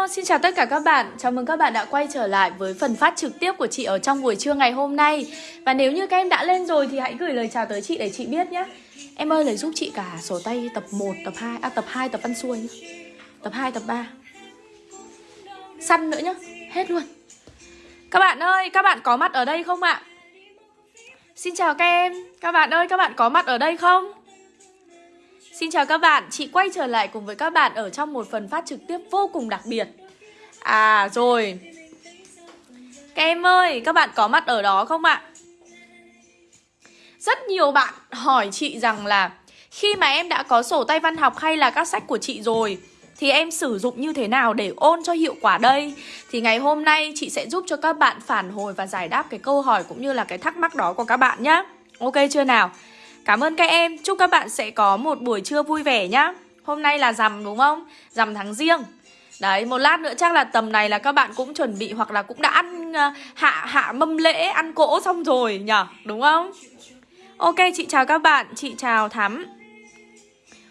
Hello, xin chào tất cả các bạn. Chào mừng các bạn đã quay trở lại với phần phát trực tiếp của chị ở trong buổi trưa ngày hôm nay. Và nếu như các em đã lên rồi thì hãy gửi lời chào tới chị để chị biết nhé. Em ơi lấy giúp chị cả sổ tay tập 1, tập 2, à tập 2 tập văn xuôi nhá. Tập 2, tập 3. Săn nữa nhá, hết luôn. Các bạn ơi, các bạn có mặt ở đây không ạ? Xin chào các em. Các bạn ơi, các bạn có mặt ở đây không? Xin chào các bạn, chị quay trở lại cùng với các bạn ở trong một phần phát trực tiếp vô cùng đặc biệt À rồi Các em ơi, các bạn có mặt ở đó không ạ? Rất nhiều bạn hỏi chị rằng là Khi mà em đã có sổ tay văn học hay là các sách của chị rồi Thì em sử dụng như thế nào để ôn cho hiệu quả đây? Thì ngày hôm nay chị sẽ giúp cho các bạn phản hồi và giải đáp cái câu hỏi cũng như là cái thắc mắc đó của các bạn nhé Ok chưa nào? Cảm ơn các em, chúc các bạn sẽ có một buổi trưa vui vẻ nhá. Hôm nay là rằm đúng không? Rằm tháng riêng. Đấy, một lát nữa chắc là tầm này là các bạn cũng chuẩn bị hoặc là cũng đã ăn ờ, hạ hạ mâm lễ, ăn cỗ xong rồi nhở, đúng không? Ok, chị chào các bạn, chị chào Thắm.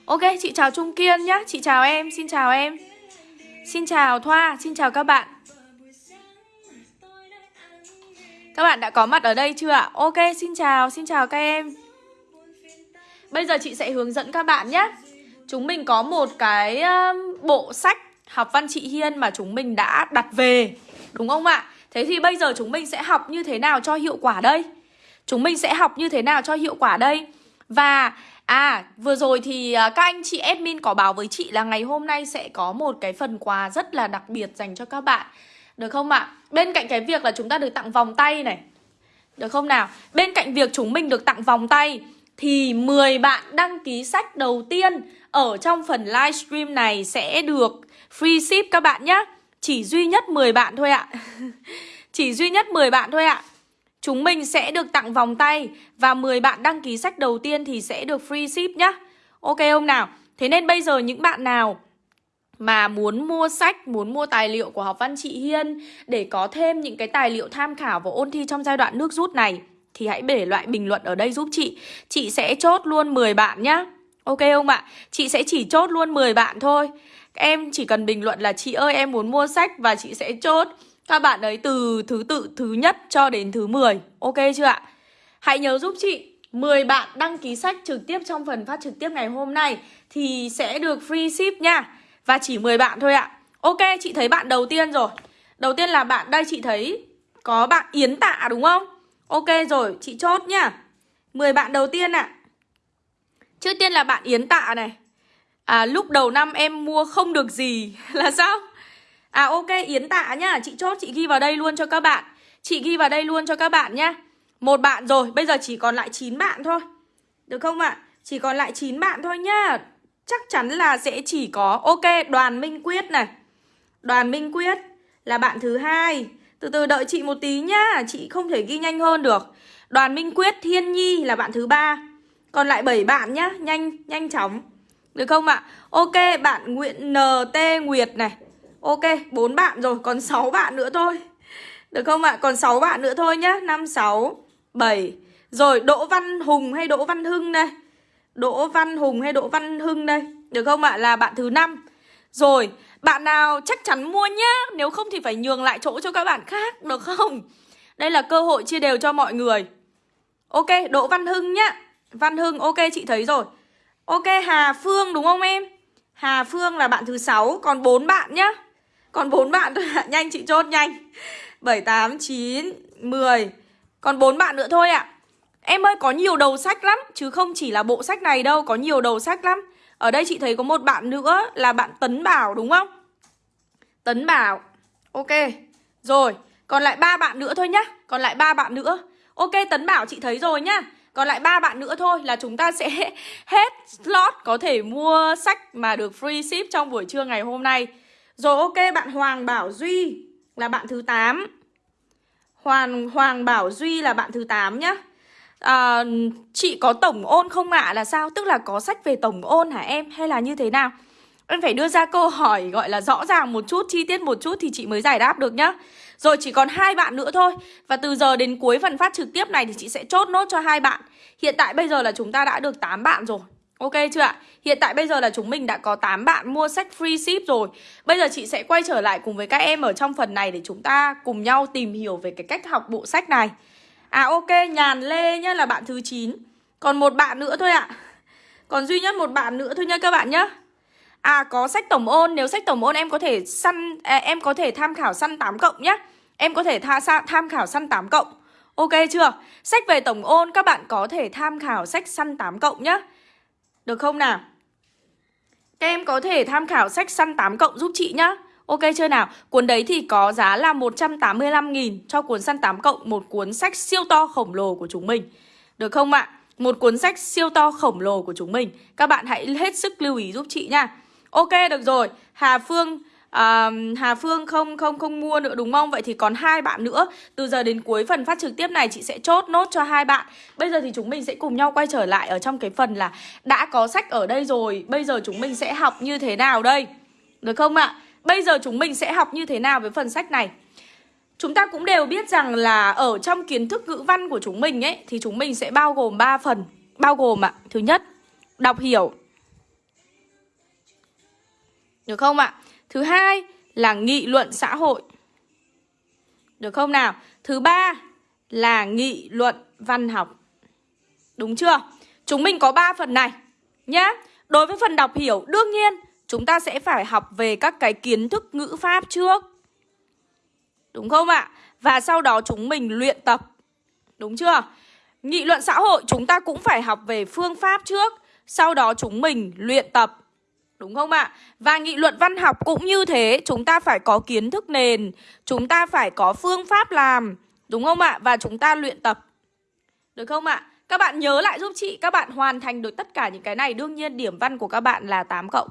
Ok, chị chào Trung Kiên nhá, chị chào em, xin chào em. Xin chào Thoa, xin chào các bạn. Các bạn đã có mặt ở đây chưa ạ? Ok, xin chào, xin chào các em. Bây giờ chị sẽ hướng dẫn các bạn nhé Chúng mình có một cái ờ, bộ sách học văn chị Hiên mà chúng mình đã đặt về, Đúng không ạ? Thế thì bây giờ chúng mình sẽ học như thế nào cho hiệu quả đây? Chúng mình sẽ học như thế nào cho hiệu quả đây? Và à vừa rồi thì ờ, các anh chị admin có báo với chị là ngày hôm nay sẽ có một cái phần quà rất là đặc biệt dành cho các bạn Được không ạ? Bên cạnh cái việc là chúng ta được tặng vòng tay này Được không nào? Bên cạnh việc chúng mình được tặng vòng tay thì 10 bạn đăng ký sách đầu tiên ở trong phần livestream này sẽ được free ship các bạn nhé. Chỉ duy nhất 10 bạn thôi ạ. Chỉ duy nhất 10 bạn thôi ạ. Chúng mình sẽ được tặng vòng tay và 10 bạn đăng ký sách đầu tiên thì sẽ được free ship nhá. Ok không nào? Thế nên bây giờ những bạn nào mà muốn mua sách, muốn mua tài liệu của học văn chị Hiên để có thêm những cái tài liệu tham khảo và ôn thi trong giai đoạn nước rút này thì hãy để loại bình luận ở đây giúp chị. Chị sẽ chốt luôn 10 bạn nhá. Ok không ạ? Chị sẽ chỉ chốt luôn 10 bạn thôi. Em chỉ cần bình luận là chị ơi, em muốn mua sách và chị sẽ chốt Các bạn ấy từ thứ tự, thứ nhất cho đến thứ 10 Ok chưa ạ? Hãy nhớ giúp chị 10 bạn đăng ký sách trực tiếp trong phần phát trực tiếp ngày hôm nay Thì sẽ được free ship nha. Và chỉ 10 bạn thôi ạ. Ok, chị thấy bạn đầu tiên rồi. Đầu tiên là bạn đây, chị thấy Có bạn Yến Tạ đúng không? Ok rồi, chị chốt nhá 10 bạn đầu tiên ạ à. Trước tiên là bạn Yến Tạ này À lúc đầu năm em mua không được gì Là sao? À ok Yến Tạ nhá Chị chốt chị ghi vào đây luôn cho các bạn Chị ghi vào đây luôn cho các bạn nhá Một bạn rồi, bây giờ chỉ còn lại 9 bạn thôi Được không ạ? À? Chỉ còn lại 9 bạn thôi nhá Chắc chắn là sẽ chỉ có Ok, Đoàn Minh Quyết này Đoàn Minh Quyết là bạn thứ hai từ từ đợi chị một tí nhá Chị không thể ghi nhanh hơn được. Đoàn Minh Quyết, Thiên Nhi là bạn thứ ba. Còn lại 7 bạn nhá Nhanh, nhanh chóng. Được không ạ? Ok, bạn Nguyễn NT Nguyệt này. Ok, 4 bạn rồi Còn 6 bạn nữa thôi. Được không ạ? Còn 6 bạn nữa thôi nhá. 5, 6, 7 Rồi Đỗ Văn Hùng hay Đỗ Văn Hưng đây? Đỗ Văn Hùng hay Đỗ Văn Hưng đây? Được không ạ? Là bạn thứ 5 Rồi bạn nào chắc chắn mua nhá Nếu không thì phải nhường lại chỗ cho các bạn khác Được không? Đây là cơ hội chia đều cho mọi người. Ok, Đỗ Văn Hưng nhá. Văn Hưng, ok chị thấy rồi. Ok, Hà Phương đúng không em? Hà Phương là bạn thứ 6 Còn 4 bạn nhá. Còn 4 bạn thôi nhanh chị chốt nhanh. 7, 8, 9, 10 Còn 4 bạn nữa thôi ạ. Em ơi có nhiều đầu sách lắm Chứ không chỉ là bộ sách này đâu Có nhiều đầu sách lắm ở đây chị thấy có một bạn nữa là bạn Tấn Bảo đúng không? Tấn Bảo. Ok. Rồi, còn lại ba bạn nữa thôi nhá. Còn lại ba bạn nữa. Ok, Tấn Bảo chị thấy rồi nhá. Còn lại ba bạn nữa thôi là chúng ta sẽ hết slot có thể mua sách mà được free ship trong buổi trưa ngày hôm nay. Rồi ok, bạn Hoàng Bảo Duy là bạn thứ 8. Hoàng Hoàng Bảo Duy là bạn thứ 8 nhá à, Chị có tổng ôn không ạ là sao? Tức là có sách về tổng ôn hả em? Hay là như thế nào? Em phải đưa ra câu hỏi gọi là rõ ràng một chút, chi tiết một chút thì chị mới giải đáp được nhá Rồi chỉ còn hai bạn nữa thôi Và từ giờ đến cuối phần phát trực tiếp này thì chị sẽ chốt nốt cho hai bạn Hiện tại bây giờ là chúng ta đã được 8 bạn rồi Ok chưa ạ? Hiện tại bây giờ là chúng mình đã có 8 bạn mua sách free ship rồi Bây giờ chị sẽ quay trở lại cùng với các em ở trong phần này Để chúng ta cùng nhau tìm hiểu về cái cách học bộ sách này À ok, Nhàn Lê nhá là bạn thứ 9 Còn một bạn nữa thôi ạ Còn duy nhất một bạn nữa thôi nha các bạn nhá À có sách tổng ôn, nếu sách tổng ôn em có thể săn à, em có thể tham khảo săn 8 cộng nhá. Em có thể tha, tham khảo săn 8 cộng. Ok chưa? Sách về tổng ôn các bạn có thể tham khảo sách săn 8 cộng nhá. Được không nào? Các em có thể tham khảo sách săn 8 cộng giúp chị nhá. Ok chưa nào? Cuốn đấy thì có giá là 185.000 cho cuốn săn 8 cộng, một cuốn sách siêu to khổng lồ của chúng mình. Được không ạ? Một cuốn sách siêu to khổng lồ của chúng mình. Các bạn hãy hết sức lưu ý giúp chị nha. Ok được rồi, Hà Phương à, Hà Phương không không không mua nữa đúng không? Vậy thì còn hai bạn nữa. Từ giờ đến cuối phần phát trực tiếp này chị sẽ chốt nốt cho hai bạn. Bây giờ thì chúng mình sẽ cùng nhau quay trở lại ở trong cái phần là đã có sách ở đây rồi, bây giờ chúng mình sẽ học như thế nào đây? Được không ạ? Bây giờ chúng mình sẽ học như thế nào với phần sách này? Chúng ta cũng đều biết rằng là ở trong kiến thức ngữ văn của chúng mình ấy thì chúng mình sẽ bao gồm 3 phần. Bao gồm ạ, thứ nhất, đọc hiểu được không ạ? Thứ hai là nghị luận xã hội. Được không nào? Thứ ba là nghị luận văn học. Đúng chưa? Chúng mình có 3 phần này nhá. Đối với phần đọc hiểu, đương nhiên chúng ta sẽ phải học về các cái kiến thức ngữ pháp trước. Đúng không ạ? Và sau đó chúng mình luyện tập. Đúng chưa? Nghị luận xã hội chúng ta cũng phải học về phương pháp trước, sau đó chúng mình luyện tập Đúng không ạ? Và nghị luận văn học cũng như thế Chúng ta phải có kiến thức nền Chúng ta phải có phương pháp làm Đúng không ạ? Và chúng ta luyện tập Được không ạ? Các bạn nhớ lại giúp chị Các bạn hoàn thành được tất cả những cái này Đương nhiên điểm văn của các bạn là 8 cộng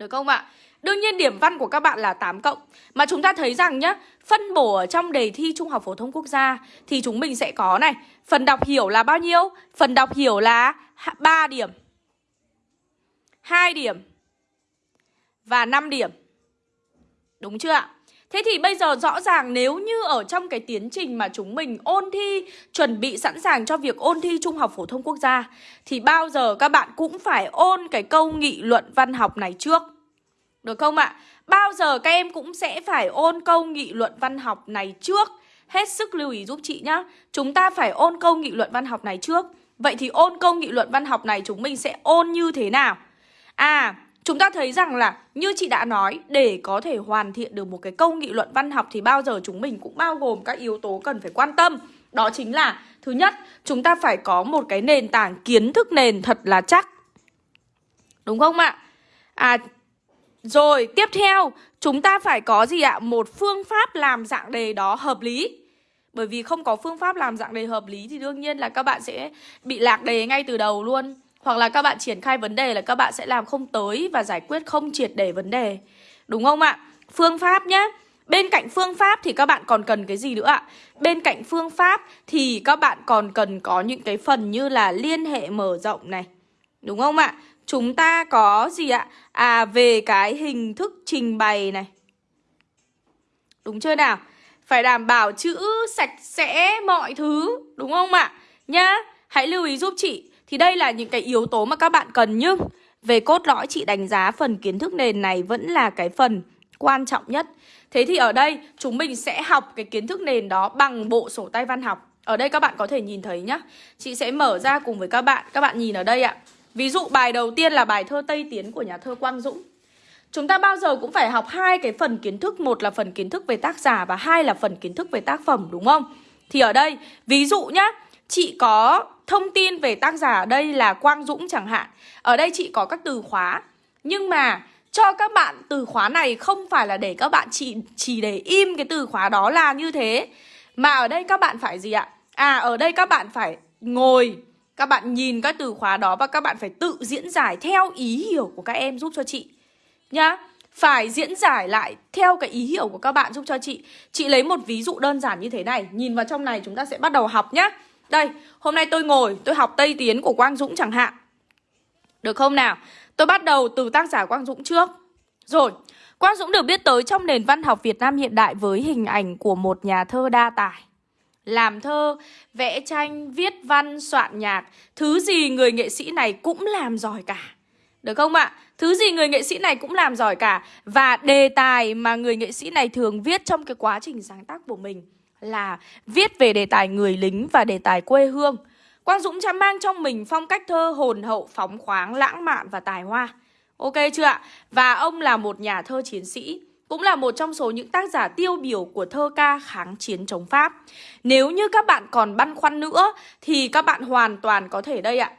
được không ạ? Đương nhiên điểm văn của các bạn là 8 cộng Mà chúng ta thấy rằng nhá, Phân bổ ở trong đề thi Trung học Phổ thông Quốc gia Thì chúng mình sẽ có này, Phần đọc hiểu là bao nhiêu? Phần đọc hiểu là 3 điểm 2 điểm và 5 điểm. Đúng chưa ạ? Thế thì bây giờ rõ ràng nếu như ở trong cái tiến trình mà chúng mình ôn thi, chuẩn bị sẵn sàng cho việc ôn thi Trung học Phổ thông Quốc gia Thì bao giờ các bạn cũng phải ôn cái câu nghị luận văn học này trước Được không ạ? Bao giờ các em cũng sẽ phải ôn câu nghị luận văn học này trước Hết sức lưu ý giúp chị nhá Chúng ta phải ôn câu nghị luận văn học này trước Vậy thì ôn câu nghị luận văn học này chúng mình sẽ ôn như thế nào? À, chúng ta thấy rằng là như chị đã nói để có thể hoàn thiện được một cái câu nghị luận văn học thì bao giờ chúng mình cũng bao gồm các yếu tố cần phải quan tâm. Đó chính là thứ nhất, chúng ta phải có một cái nền tảng kiến thức nền thật là chắc. Đúng không ạ? À rồi, tiếp theo, chúng ta phải có gì ạ? Một phương pháp làm dạng đề đó hợp lý. Bởi vì không có phương pháp làm dạng đề hợp lý thì đương nhiên là các bạn sẽ bị lạc đề ngay từ đầu luôn. Hoặc là các bạn triển khai vấn đề là các bạn sẽ làm không tới và giải quyết không triệt để vấn đề. Đúng không ạ? Phương pháp nhé. Bên cạnh phương pháp thì các bạn còn cần cái gì nữa ạ? Bên cạnh phương pháp thì các bạn còn cần có những cái phần như là liên hệ mở rộng này. Đúng không ạ? Chúng ta có gì ạ? À về cái hình thức trình bày này. Đúng chưa nào? Phải đảm bảo chữ sạch sẽ mọi thứ. Đúng không ạ? Nhá. Hãy lưu ý giúp chị thì đây là những cái yếu tố mà các bạn cần nhưng về cốt lõi chị đánh giá phần kiến thức nền này vẫn là cái phần quan trọng nhất. Thế thì ở đây chúng mình sẽ học cái kiến thức nền đó bằng bộ sổ tay văn học. Ở đây các bạn có thể nhìn thấy nhá. Chị sẽ mở ra cùng với các bạn. Các bạn nhìn ở đây ạ. Ví dụ bài đầu tiên là bài thơ Tây Tiến của nhà thơ Quang Dũng. Chúng ta bao giờ cũng phải học hai cái phần kiến thức, một là phần kiến thức về tác giả và hai là phần kiến thức về tác phẩm đúng không? Thì ở đây, ví dụ nhá, chị có thông tin về tác giả ở đây là Quang Dũng chẳng hạn. Ở đây chị có các từ khóa. Nhưng mà cho các bạn từ khóa này không phải là để các bạn chỉ, chỉ để im cái từ khóa đó là như thế. Mà ở đây các bạn phải gì ạ? À ở đây các bạn phải ngồi Các bạn nhìn các từ khóa đó và các bạn phải tự diễn giải theo ý hiểu của các em giúp cho chị Nhá. Phải diễn giải lại theo cái ý hiểu của các bạn giúp cho chị. Chị lấy một ví dụ đơn giản như thế này. Nhìn vào trong này chúng ta sẽ bắt đầu học nhá đây, hôm nay tôi ngồi, tôi học Tây Tiến của Quang Dũng chẳng hạn. Được không nào? Tôi bắt đầu từ tác giả Quang Dũng trước. Rồi, Quang Dũng được biết tới trong nền văn học Việt Nam hiện đại với hình ảnh của một nhà thơ đa tài làm thơ, vẽ tranh, viết văn, soạn nhạc Thứ gì người nghệ sĩ này cũng làm giỏi cả Được không ạ? Thứ gì người nghệ sĩ này cũng làm giỏi cả Và đề tài mà người nghệ sĩ này thường viết trong cái quá trình sáng tác của mình là viết về đề tài người lính và đề tài quê hương Quang Dũng đã mang trong mình phong cách thơ hồn hậu, phóng khoáng, lãng mạn và tài hoa Ok chưa ạ? Và ông là một nhà thơ chiến sĩ cũng là một trong số những tác giả tiêu biểu của thơ ca kháng chiến chống Pháp. Nếu như các bạn còn băn khoăn nữa thì các bạn hoàn toàn có thể đây ạ.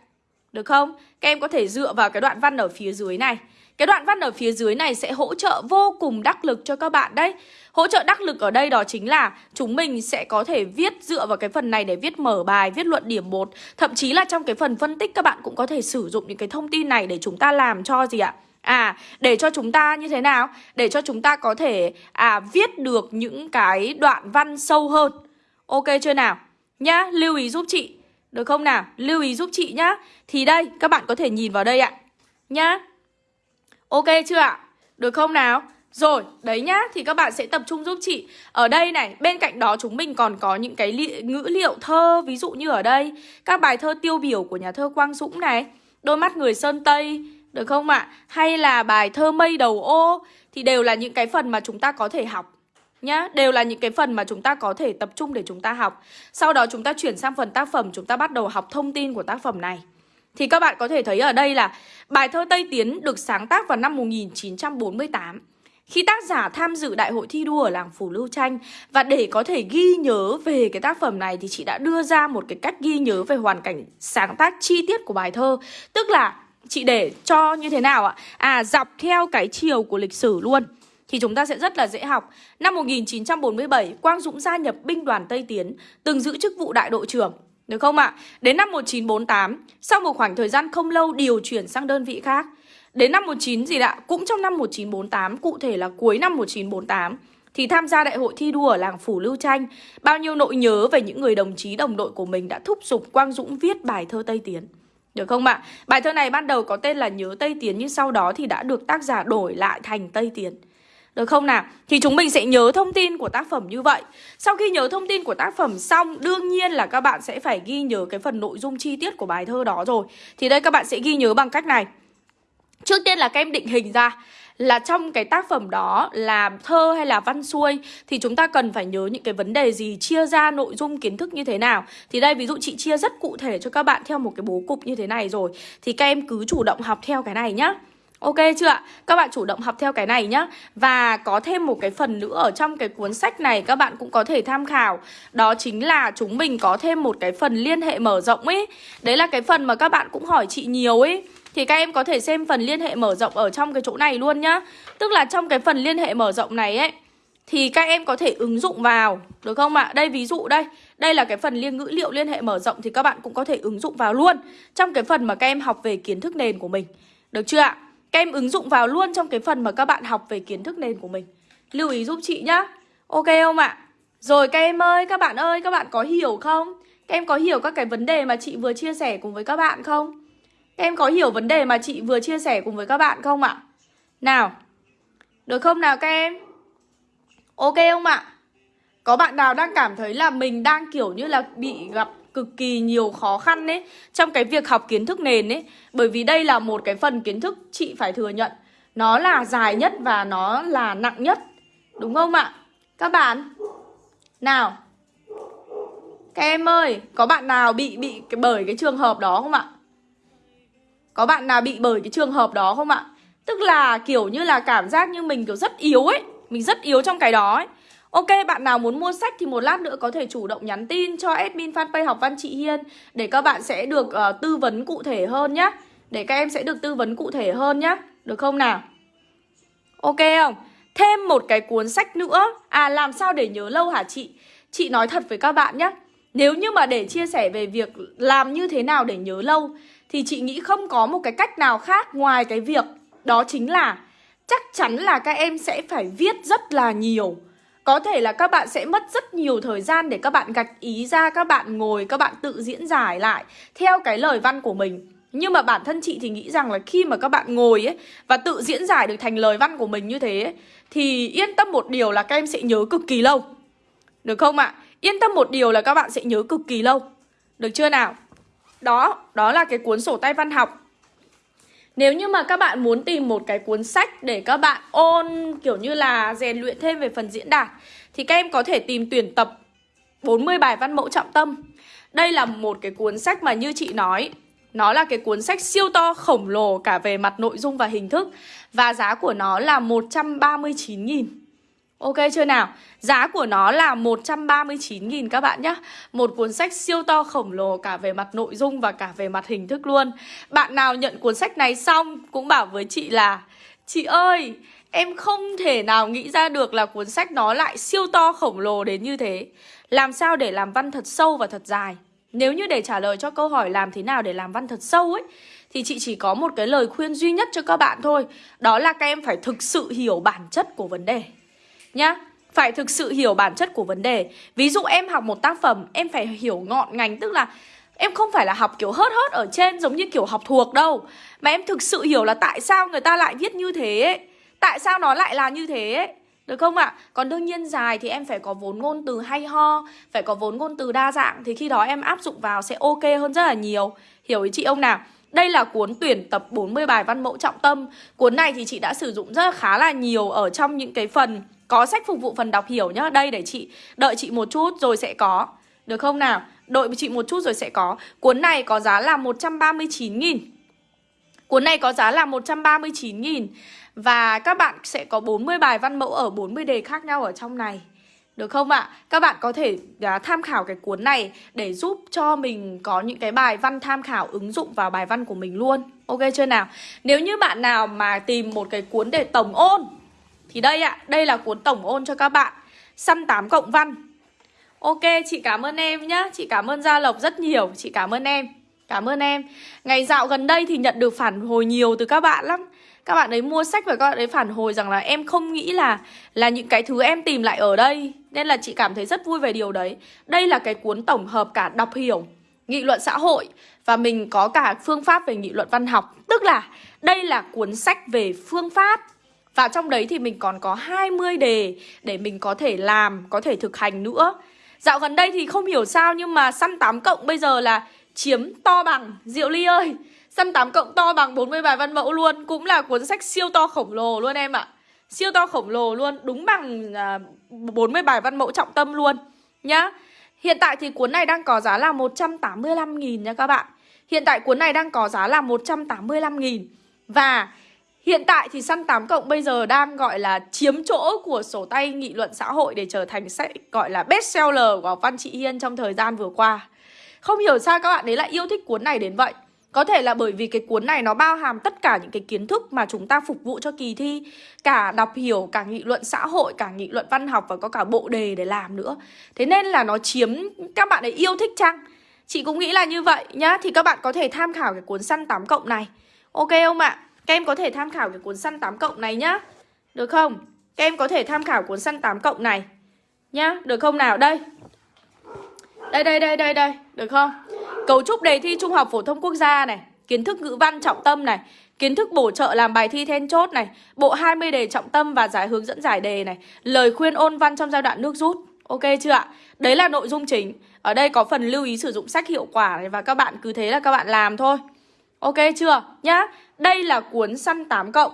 Được không? Các em có thể dựa vào cái đoạn văn ở phía dưới này. Cái đoạn văn ở phía dưới này sẽ hỗ trợ vô cùng đắc lực cho các bạn đấy. Hỗ trợ đắc lực ở đây đó chính là chúng mình sẽ có thể viết dựa vào cái phần này để viết mở bài, viết luận điểm 1. Thậm chí là trong cái phần phân tích các bạn cũng có thể sử dụng những cái thông tin này để chúng ta làm cho gì ạ? À, để cho chúng ta như thế nào? Để cho chúng ta có thể à viết được những cái đoạn văn sâu hơn. Ok chưa nào? Nhá, lưu ý giúp chị. Được không nào? Lưu ý giúp chị nhá. Thì đây, các bạn có thể nhìn vào đây ạ. Nhá. Ok chưa ạ? Được không nào? Rồi, đấy nhá, thì các bạn sẽ tập trung giúp chị Ở đây này, bên cạnh đó chúng mình còn có những cái li ngữ liệu thơ Ví dụ như ở đây, các bài thơ tiêu biểu của nhà thơ Quang Dũng này Đôi mắt người Sơn Tây, được không ạ? Hay là bài thơ mây đầu ô Thì đều là những cái phần mà chúng ta có thể học Nhá, đều là những cái phần mà chúng ta có thể tập trung để chúng ta học Sau đó chúng ta chuyển sang phần tác phẩm Chúng ta bắt đầu học thông tin của tác phẩm này thì các bạn có thể thấy ở đây là Bài thơ Tây Tiến được sáng tác vào năm 1948 khi tác giả tham dự đại hội thi đua ở làng Phủ Lưu Tranh Và để có thể ghi nhớ về cái tác phẩm này Thì chị đã đưa ra một cái cách ghi nhớ về hoàn cảnh sáng tác chi tiết của bài thơ Tức là chị để cho như thế nào ạ? À dọc theo cái chiều của lịch sử luôn thì chúng ta sẽ rất là dễ học. Năm 1947, Quang Dũng gia nhập binh đoàn Tây Tiến, từng giữ chức vụ đại đội trưởng. Được không ạ? Đến năm 1948, sau một khoảng thời gian không lâu điều chuyển sang đơn vị khác. Đến năm 19 gì ạ? Cũng trong năm 1948, cụ thể là cuối năm 1948, thì tham gia đại hội thi đua ở làng Phủ Lưu Tranh. Bao nhiêu nỗi nhớ về những người đồng chí đồng đội của mình đã thúc giục Quang Dũng viết bài thơ Tây Tiến. Được không ạ? Bài thơ này ban đầu có tên là Nhớ Tây Tiến nhưng sau đó thì đã được tác giả đổi lại thành Tây Tiến. Được không nào? Thì chúng mình sẽ nhớ thông tin của tác phẩm như vậy Sau khi nhớ thông tin của tác phẩm xong Đương nhiên là các bạn sẽ phải ghi nhớ cái phần nội dung chi tiết của bài thơ đó rồi Thì đây các bạn sẽ ghi nhớ bằng cách này Trước tiên là các em định hình ra là trong cái tác phẩm đó là thơ hay là văn xuôi thì chúng ta cần phải nhớ những cái vấn đề gì, chia ra nội dung kiến thức như thế nào. Thì đây ví dụ chị chia rất cụ thể cho các bạn theo một cái bố cục như thế này rồi thì các em cứ chủ động học theo cái này nhá. Ok chưa ạ? Các bạn chủ động học theo cái này nhá. Và có thêm một cái phần nữa ở trong cái cuốn sách này, các bạn cũng có thể tham khảo. Đó chính là chúng mình có thêm một cái phần liên hệ mở rộng ấy Đấy là cái phần mà các bạn cũng hỏi chị nhiều ấy thì các em có thể xem phần liên hệ mở rộng ở trong cái chỗ này luôn nhá. Tức là trong cái phần liên hệ mở rộng này ấy, Thì các em có thể ứng dụng vào. Được không ạ? Đây, ví dụ đây. Đây là cái phần liên, ngữ liệu liên hệ mở rộng Thì các bạn cũng có thể ứng dụng vào luôn. Trong cái phần mà các em học về kiến thức nền của mình. Được chưa ạ? Các em ứng dụng vào luôn trong cái phần mà các bạn học về kiến thức nền của mình Lưu ý giúp chị nhá Ok không ạ? Rồi các em ơi, các bạn ơi, các bạn có hiểu không? Các em có hiểu các cái vấn đề mà chị vừa chia sẻ cùng với các bạn không? Em có hiểu vấn đề mà chị vừa chia sẻ cùng với các bạn không ạ? Nào Được không nào các em? Ok không ạ? Có bạn nào đang cảm thấy là mình đang kiểu như là bị gặp cực kỳ nhiều khó khăn ấy, Trong cái việc học kiến thức nền ấy Bởi vì đây là một cái phần kiến thức chị phải thừa nhận Nó là dài nhất và nó là nặng nhất Đúng không ạ? Các bạn, Nào, Các em ơi, Có bạn nào bị bị bởi cái trường hợp đó không ạ? Có bạn nào bị bởi cái trường hợp đó không ạ? Tức là kiểu như là cảm giác như mình kiểu rất yếu ấy, Mình rất yếu trong cái đó ấy Ok, bạn nào muốn mua sách thì một lát nữa có thể chủ động nhắn tin cho admin fanpage học văn chị Hiên Để các bạn sẽ được uh, tư vấn cụ thể hơn nhá Để các em sẽ được tư vấn cụ thể hơn nhá Được không nào? Ok không? Thêm một cái cuốn sách nữa À làm sao để nhớ lâu hả chị? Chị nói thật với các bạn nhé Nếu như mà để chia sẻ về việc làm như thế nào để nhớ lâu thì chị nghĩ không có một cái cách nào khác ngoài cái việc đó chính là chắc chắn là các em sẽ phải viết rất là nhiều. Có thể là các bạn sẽ mất rất nhiều thời gian để các bạn gạch ý ra, các bạn ngồi, các bạn tự diễn giải lại theo cái lời văn của mình. Nhưng mà bản thân chị thì nghĩ rằng là khi mà các bạn ngồi ấy và tự diễn giải được thành lời văn của mình như thế ấy, thì yên tâm một điều là các em sẽ nhớ cực kỳ lâu. Được không ạ? Yên tâm một điều là các bạn sẽ nhớ cực kỳ lâu Được chưa nào Đó, đó là cái cuốn sổ tay văn học nếu như mà các bạn muốn tìm một cái cuốn sách để các bạn ôn, kiểu như là, rèn luyện thêm về phần diễn đạt, thì các em có thể tìm tuyển tập 40 bài văn mẫu trọng tâm. Đây là một cái cuốn sách mà như chị nói, nó là cái cuốn sách siêu to, khổng lồ cả về mặt nội dung và hình thức, Và giá của nó là 139.000 Ok chưa nào? Giá của nó là 139.000 các bạn nhé Một cuốn sách siêu to khổng lồ cả về mặt nội dung và cả về mặt hình thức luôn. Bạn nào nhận cuốn sách này xong cũng bảo với chị là Chị ơi, em không thể nào nghĩ ra được là cuốn sách nó lại siêu to khổng lồ đến như thế. Làm sao để làm văn thật sâu và thật dài? Nếu như để trả lời cho câu hỏi làm thế nào để làm văn thật sâu ấy Thì chị chỉ có một cái lời khuyên duy nhất cho các bạn thôi. Đó là các em phải thực sự hiểu bản chất của vấn đề nhá phải thực sự hiểu bản chất của vấn đề ví dụ em học một tác phẩm, em phải hiểu ngọn ngành, tức là em không phải là học kiểu hớt hớt ở trên giống như kiểu học thuộc đâu mà em thực sự hiểu là tại sao người ta lại viết như thế ấy. tại sao nó lại là như thế ấy. Được không ạ? À? Còn đương nhiên dài thì em phải có vốn ngôn từ hay ho, Phải có vốn ngôn từ đa dạng, Thì khi đó em áp dụng vào sẽ ok hơn rất là nhiều Hiểu ý chị ông nào? Đây là cuốn tuyển tập 40 bài văn mẫu trọng tâm Cuốn này thì chị đã sử dụng rất là khá là nhiều Ở trong những cái phần có sách phục vụ phần đọc hiểu nhá. Đây để chị đợi chị một chút rồi sẽ có. Được không nào? Đợi chị một chút rồi sẽ có. Cuốn này có giá là 139.000 Cuốn này có giá là 139.000 Và các bạn sẽ có 40 bài văn mẫu ở 40 đề khác nhau ở trong này. Được không ạ? Các bạn có thể à, tham khảo cái cuốn này để giúp cho mình có những cái bài văn tham khảo ứng dụng vào bài văn của mình luôn. Ok chưa nào? Nếu như bạn nào mà tìm một cái cuốn để tổng ôn thì đây ạ, đây là cuốn tổng ôn cho các bạn. Săn 8 cộng văn. Ok, chị cảm ơn em nhá. Chị cảm ơn Gia Lộc rất nhiều. Chị cảm ơn em. Cảm ơn em. Ngày dạo gần đây thì nhận được phản hồi nhiều từ các bạn lắm. Các bạn ấy mua sách và các bạn ấy phản hồi rằng là em không nghĩ là Là những cái thứ em tìm lại ở đây. Nên là chị cảm thấy rất vui về điều đấy. Đây là cái cuốn tổng hợp cả đọc hiểu Nghị luận xã hội Và mình có cả phương pháp về nghị luận văn học. Tức là đây là cuốn sách về phương pháp và trong đấy thì mình còn có 20 đề để mình có thể làm, có thể thực hành nữa. Dạo gần đây thì không hiểu sao nhưng mà săn 8 cộng bây giờ là chiếm to bằng. Diệu Ly ơi Săn 8 cộng to bằng 40 bài văn mẫu luôn. Cũng là cuốn sách siêu to khổng lồ luôn em ạ. Siêu to khổng lồ luôn Đúng bằng à, 40 bài văn mẫu trọng tâm luôn Nhá. Hiện tại thì cuốn này đang có giá là 185.000 nha các bạn. Hiện tại cuốn này đang có giá là 185.000 Và Hiện tại thì săn 8 cộng bây giờ đang gọi là chiếm chỗ của sổ tay nghị luận xã hội để trở thành sách gọi là bestseller của Văn Chị Hiên trong thời gian vừa qua. Không hiểu sao các bạn ấy lại yêu thích cuốn này đến vậy. Có thể là bởi vì cái cuốn này nó bao hàm tất cả những cái kiến thức mà chúng ta phục vụ cho kỳ thi Cả đọc hiểu, cả nghị luận xã hội, cả nghị luận văn học và có cả bộ đề để làm nữa Thế nên là nó chiếm các bạn ấy yêu thích chăng? Chị cũng nghĩ là như vậy nhá Thì các bạn có thể tham khảo cái cuốn săn 8 cộng này Ok không ạ? Các em có thể tham khảo cái cuốn săn 8 cộng này nhá. Được không? Các em có thể tham khảo cuốn săn 8 cộng này Nhá, được không nào? Đây. Đây, đây, đây, đây, đây. Được không? Cấu trúc đề thi Trung học Phổ thông Quốc gia này. Kiến thức ngữ văn trọng tâm này. Kiến thức bổ trợ làm bài thi then chốt này. Bộ 20 đề trọng tâm và giải hướng dẫn giải đề này. Lời khuyên ôn văn trong giai đoạn nước rút. Ok chưa ạ? Đấy là nội dung chính. Ở đây có phần lưu ý sử dụng sách hiệu quả này Và các bạn cứ thế là các bạn làm thôi. Ok chưa? Nhá đây là cuốn săn 8 cộng.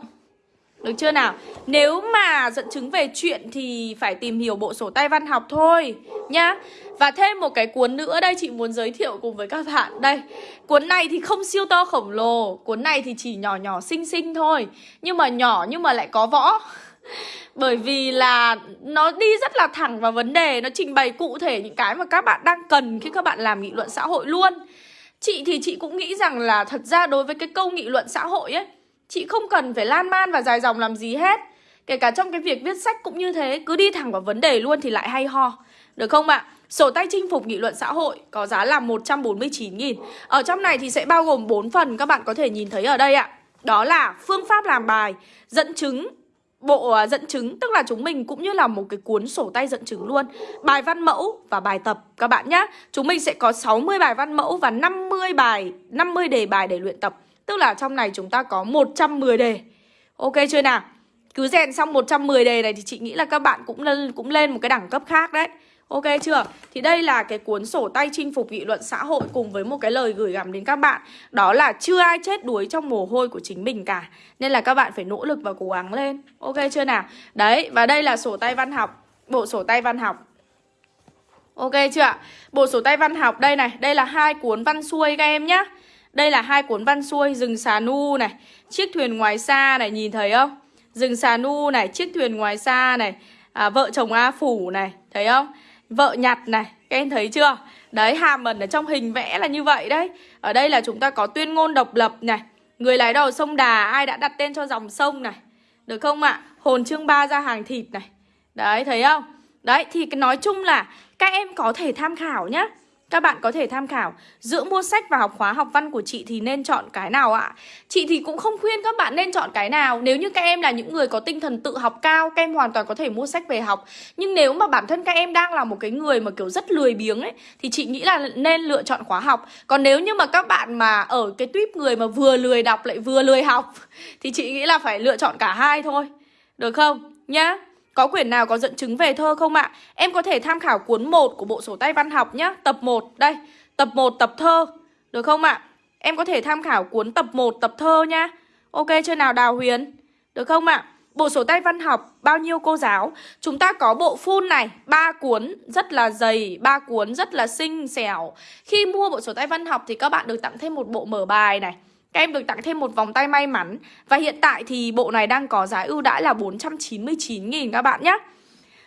Được chưa nào? Nếu mà dẫn chứng về chuyện thì phải tìm hiểu bộ sổ tay văn học thôi, Nhá. Và thêm một cái cuốn nữa đây, chị muốn giới thiệu cùng với các bạn. Đây, Cuốn này thì không siêu to khổng lồ. Cuốn này thì chỉ nhỏ nhỏ xinh xinh thôi, Nhưng mà nhỏ nhưng mà lại có võ. Bởi vì là nó đi rất là thẳng vào vấn đề, Nó trình bày cụ thể những cái mà các bạn đang cần khi các bạn làm nghị luận xã hội luôn. Chị thì chị cũng nghĩ rằng là thật ra đối với cái câu nghị luận xã hội ấy Chị không cần phải lan man và dài dòng làm gì hết. Kể cả trong cái việc viết sách cũng như thế Cứ đi thẳng vào vấn đề luôn thì lại hay ho. Được không ạ? Sổ tay chinh phục nghị luận xã hội có giá là 149.000 Ở trong này thì sẽ bao gồm 4 phần các bạn có thể nhìn thấy ở đây ạ. Đó là phương pháp làm bài, dẫn chứng, bộ ờ, dẫn chứng, tức là chúng mình cũng như là một cái cuốn sổ tay dẫn chứng luôn. Bài văn mẫu và bài tập, các bạn nhé chúng mình sẽ có 60 bài văn mẫu và 50 bài 50 đề bài để luyện tập. Tức là trong này chúng ta có 110 đề. Ok chưa nào? Cứ rèn xong 110 đề này thì chị nghĩ là các bạn cũng lên cũng lên một cái đẳng cấp khác đấy. Ok chưa? Thì đây là cái cuốn sổ tay chinh phục nghị luận xã hội cùng với một cái lời gửi gắm đến các bạn Đó là chưa ai chết đuối trong mồ hôi của chính mình cả Nên là các bạn phải nỗ lực và cố gắng lên Ok chưa nào? Đấy, và đây là sổ tay văn học Bộ sổ tay văn học Ok chưa ạ? Bộ sổ tay văn học đây này Đây là hai cuốn văn xuôi các em nhá Đây là hai cuốn văn xuôi Rừng xà nu này Chiếc thuyền ngoài xa này nhìn thấy không? Rừng xà nu này Chiếc thuyền ngoài xa này à, Vợ chồng A Phủ này Thấy không? Vợ nhặt này, Các em thấy chưa? Đấy hàm ẩn ở trong hình vẽ là như vậy đấy Ở đây là chúng ta có tuyên ngôn độc lập này, Người lái đầu sông Đà, Ai đã đặt tên cho dòng sông này, Được không ạ? Hồn chương ba ra hàng thịt này Đấy, thấy không? Đấy, thì nói chung là các em có thể tham khảo nhé các bạn có thể tham khảo. Giữa mua sách và học khóa học văn của chị thì nên chọn cái nào ạ? Chị thì cũng không khuyên các bạn nên chọn cái nào. Nếu như các em là những người có tinh thần tự học cao, Các em hoàn toàn có thể mua sách về học. Nhưng nếu mà bản thân các em đang là một cái người mà kiểu rất lười biếng ấy, Thì chị nghĩ là nên lựa chọn khóa học. Còn nếu như mà các bạn mà ở cái tuyếp người mà vừa lười đọc lại vừa lười học, Thì chị nghĩ là phải lựa chọn cả hai thôi. Được không? Nhá có quyển nào có dẫn chứng về thơ không ạ? Em có thể tham khảo cuốn 1 của bộ sổ tay văn học nhé Tập 1, đây Tập 1 tập thơ Được không ạ? Em có thể tham khảo cuốn tập 1 tập thơ nhá Ok chưa nào Đào Huyền? Được không ạ? Bộ sổ tay văn học bao nhiêu cô giáo? Chúng ta có bộ full này, ba cuốn rất là dày, ba cuốn rất là xinh xẻo. Khi mua bộ sổ tay văn học thì các bạn được tặng thêm một bộ mở bài này. Các em được tặng thêm một vòng tay may mắn. Và hiện tại thì bộ này đang có giá ưu đãi là 499.000 các bạn nhé.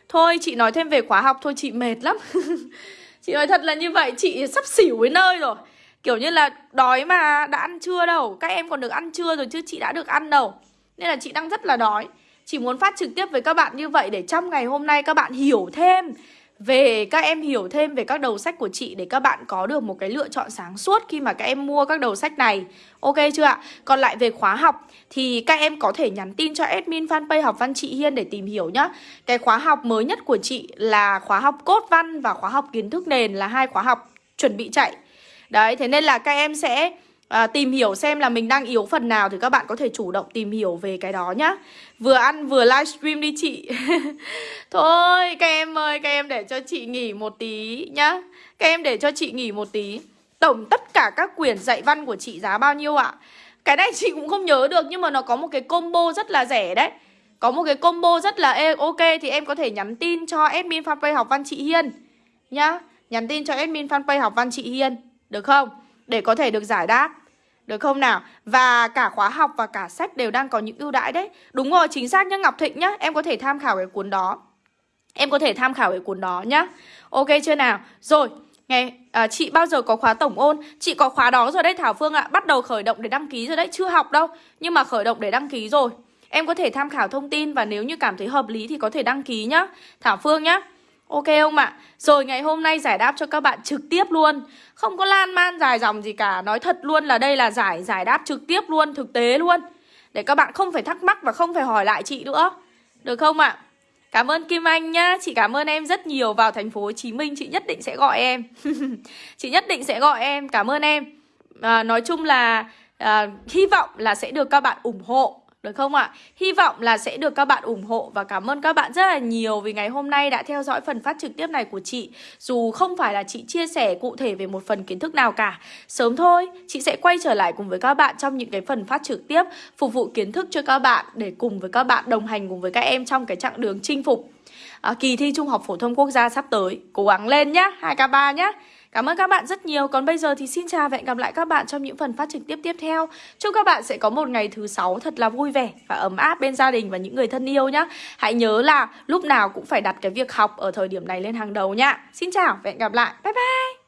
Thôi, chị nói thêm về khóa học thôi, chị mệt lắm. Chị nói thật là như vậy, chị sắp xỉu với nơi rồi. Kiểu như là đói mà đã ăn trưa đâu, Các em còn được ăn trưa rồi chứ chị đã được ăn đâu. Nên là chị đang rất là đói. Chỉ muốn phát trực tiếp với các bạn như vậy Để trong ngày hôm nay các bạn hiểu thêm về các em hiểu thêm về các đầu sách của chị để các bạn có được một cái lựa chọn sáng suốt khi mà các em mua các đầu sách này. Ok chưa ạ? Còn lại về khóa học thì các em có thể nhắn tin cho admin fanpage học văn chị Hiên để tìm hiểu nhá. Cái khóa học mới nhất của chị là khóa học cốt văn và khóa học kiến thức nền là hai khóa học chuẩn bị chạy. Đấy, thế nên là các em sẽ à, tìm hiểu xem là mình đang yếu phần nào thì các bạn có thể chủ động tìm hiểu về cái đó nhá. Vừa ăn vừa livestream đi chị. Thôi các em ơi các em để cho chị nghỉ một tí nhá. Các em để cho chị nghỉ một tí. Tổng tất cả các quyển dạy văn của chị giá bao nhiêu ạ? Cái này chị cũng không nhớ được nhưng mà nó có một cái combo rất là rẻ đấy. Có một cái combo rất là e, ok thì em có thể nhắn tin cho admin fanpage học văn chị Hiên nhá. Nhắn tin cho admin fanpage học văn chị Hiên được không? Để có thể được giải đáp được không nào? Và cả khóa học và cả sách đều đang có những ưu đãi đấy. Đúng rồi, chính xác nhá Ngọc Thịnh nhá. Em có thể tham khảo cái cuốn đó. Em có thể tham khảo cái cuốn đó nhá. Ok chưa nào? Rồi, nghe à, chị bao giờ có khóa tổng ôn? Chị có khóa đó rồi đấy Thảo Phương ạ. Bắt đầu khởi động để đăng ký rồi đấy. Chưa học đâu Nhưng mà khởi động để đăng ký rồi. Em có thể tham khảo thông tin Và nếu như cảm thấy hợp lý thì có thể đăng ký nhá. Thảo Phương nhá. Ok không ạ? Rồi ngày hôm nay giải đáp cho các bạn trực tiếp luôn. Không có lan man dài dòng gì cả. Nói thật luôn là đây là giải giải đáp trực tiếp luôn Thực tế luôn. Để các bạn không phải thắc mắc và không phải hỏi lại chị nữa. Được không ạ? Cảm ơn Kim Anh nhá. Chị cảm ơn em rất nhiều. Vào thành phố Hồ Chí Minh chị nhất định sẽ gọi em. Chị nhất định sẽ gọi em. Cảm ơn em. À, Nói chung là à, hy vọng là sẽ được các bạn ủng hộ được không ạ? Hy vọng là sẽ được các bạn ủng hộ và cảm ơn các bạn rất là nhiều vì ngày hôm nay đã theo dõi phần phát trực tiếp này của chị. Dù không phải là chị chia sẻ cụ thể về một phần kiến thức nào cả. Sớm thôi, chị sẽ quay trở lại cùng với các bạn trong những cái phần phát trực tiếp phục vụ kiến thức cho các bạn để cùng với các bạn đồng hành cùng với các em trong cái chặng đường chinh phục à, kỳ thi Trung học phổ thông quốc gia sắp tới. Cố gắng lên nhá, 2K3 nhá. Cảm ơn các bạn rất nhiều. Còn bây giờ thì xin chào và hẹn gặp lại các bạn trong những phần phát trực tiếp tiếp theo. Chúc các bạn sẽ có một ngày thứ sáu thật là vui vẻ và ấm áp bên gia đình và những người thân yêu nhé. Hãy nhớ là lúc nào cũng phải đặt cái việc học ở thời điểm này lên hàng đầu nhá. Xin chào và hẹn gặp lại. Bye bye.